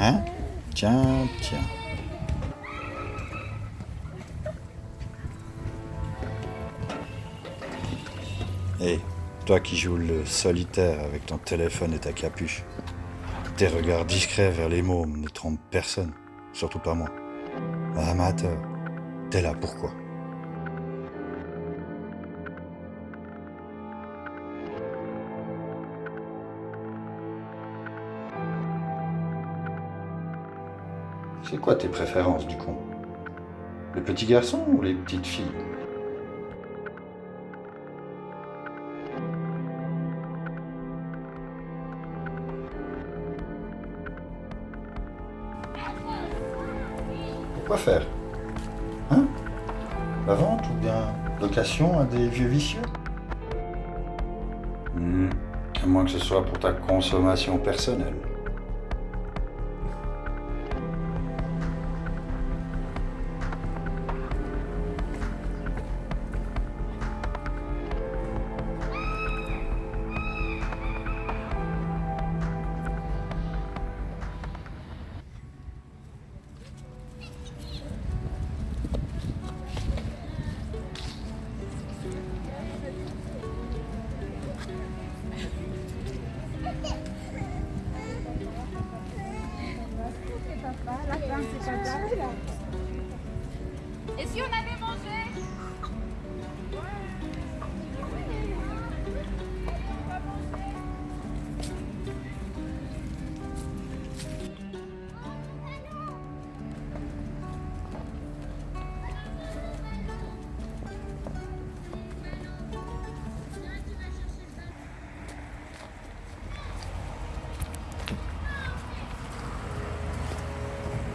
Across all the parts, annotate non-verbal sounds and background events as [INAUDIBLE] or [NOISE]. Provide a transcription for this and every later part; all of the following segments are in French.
Hein? Tiens, tiens. Hé, toi qui joues le solitaire avec ton téléphone et ta capuche, tes regards discrets vers les mômes ne trompent personne, surtout pas moi. Amateur, t'es là pourquoi? C'est quoi tes préférences du coup? Les petits garçons ou les petites filles? Quoi faire? Hein? La vente ou bien location à des vieux vicieux? Hmm, À moins que ce soit pour ta consommation personnelle. Si on allait manger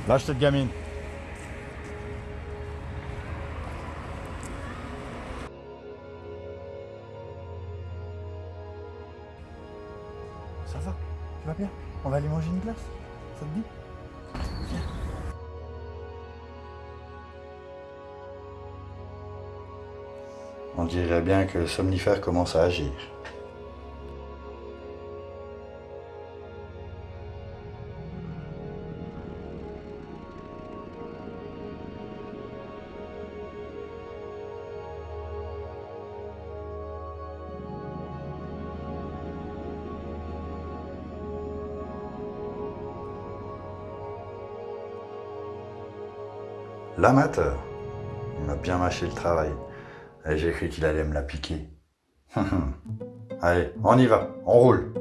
Lâche cette gamine. Tu vas bien On va aller manger une glace Ça te dit On dirait bien que le somnifère commence à agir. L'amateur. Il m'a bien mâché le travail. Et j'ai cru qu'il allait me la piquer. [LAUGHS] Allez, on y va, on roule.